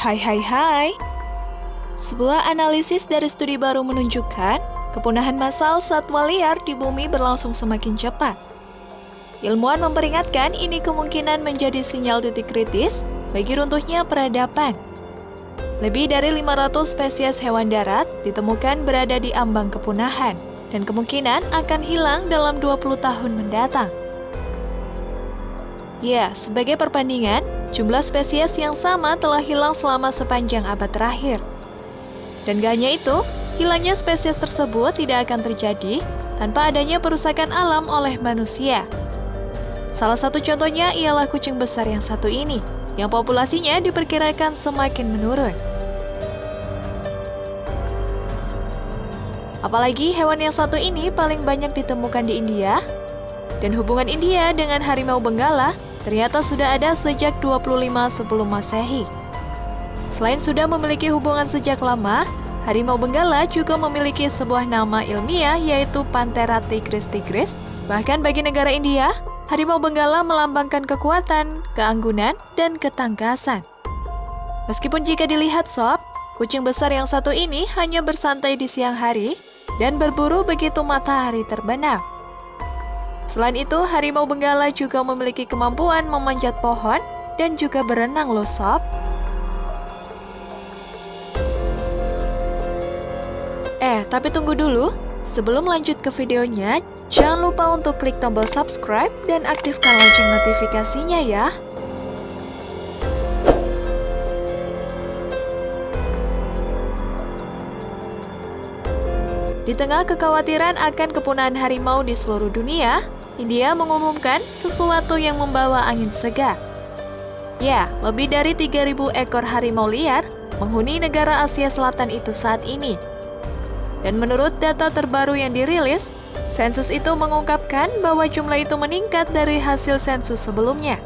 Hai hai hai. Sebuah analisis dari studi baru menunjukkan kepunahan massal satwa liar di bumi berlangsung semakin cepat. Ilmuwan memperingatkan ini kemungkinan menjadi sinyal titik kritis bagi runtuhnya peradaban. Lebih dari 500 spesies hewan darat ditemukan berada di ambang kepunahan dan kemungkinan akan hilang dalam 20 tahun mendatang. Ya, sebagai perbandingan, jumlah spesies yang sama telah hilang selama sepanjang abad terakhir. Dan gak hanya itu, hilangnya spesies tersebut tidak akan terjadi tanpa adanya perusakan alam oleh manusia. Salah satu contohnya ialah kucing besar yang satu ini, yang populasinya diperkirakan semakin menurun. Apalagi hewan yang satu ini paling banyak ditemukan di India, dan hubungan India dengan harimau benggala ternyata sudah ada sejak 25 sebelum masehi. Selain sudah memiliki hubungan sejak lama, harimau benggala juga memiliki sebuah nama ilmiah yaitu Panthera tigris tigris. Bahkan bagi negara India, harimau benggala melambangkan kekuatan, keanggunan, dan ketangkasan. Meskipun jika dilihat sob, kucing besar yang satu ini hanya bersantai di siang hari, dan berburu begitu matahari terbenam. Selain itu, harimau benggala juga memiliki kemampuan memanjat pohon dan juga berenang loh sob. Eh, tapi tunggu dulu. Sebelum lanjut ke videonya, jangan lupa untuk klik tombol subscribe dan aktifkan lonceng notifikasinya ya. Di tengah kekhawatiran akan kepunahan harimau di seluruh dunia, India mengumumkan sesuatu yang membawa angin segar. Ya, lebih dari 3.000 ekor harimau liar menghuni negara Asia Selatan itu saat ini. Dan menurut data terbaru yang dirilis, sensus itu mengungkapkan bahwa jumlah itu meningkat dari hasil sensus sebelumnya.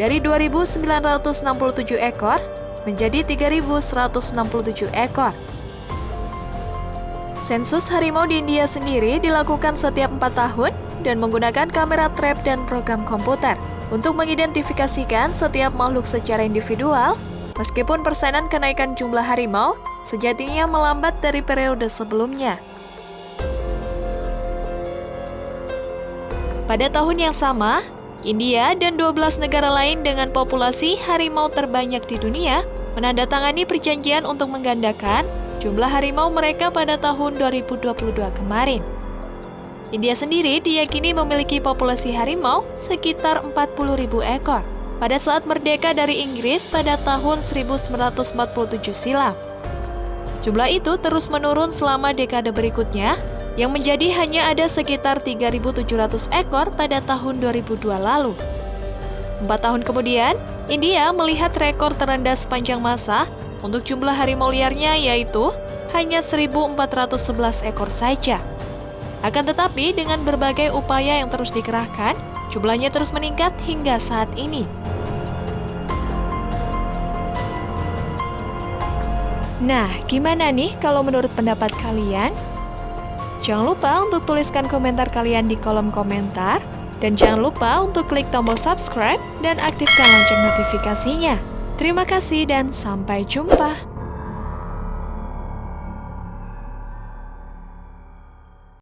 Dari 2.967 ekor menjadi 3.167 ekor. Sensus harimau di India sendiri dilakukan setiap 4 tahun dan menggunakan kamera trap dan program komputer untuk mengidentifikasikan setiap makhluk secara individual, meskipun persenan kenaikan jumlah harimau sejatinya melambat dari periode sebelumnya. Pada tahun yang sama, India dan 12 negara lain dengan populasi harimau terbanyak di dunia menandatangani perjanjian untuk menggandakan jumlah harimau mereka pada tahun 2022 kemarin. India sendiri diyakini memiliki populasi harimau sekitar 40.000 ekor pada saat merdeka dari Inggris pada tahun 1947 silam. Jumlah itu terus menurun selama dekade berikutnya, yang menjadi hanya ada sekitar 3.700 ekor pada tahun 2002 lalu. Empat tahun kemudian, India melihat rekor terendah sepanjang masa untuk jumlah harimau liarnya yaitu hanya 1.411 ekor saja. Akan tetapi dengan berbagai upaya yang terus dikerahkan, jumlahnya terus meningkat hingga saat ini. Nah, gimana nih kalau menurut pendapat kalian? Jangan lupa untuk tuliskan komentar kalian di kolom komentar. Dan jangan lupa untuk klik tombol subscribe dan aktifkan lonceng notifikasinya. Terima kasih dan sampai jumpa.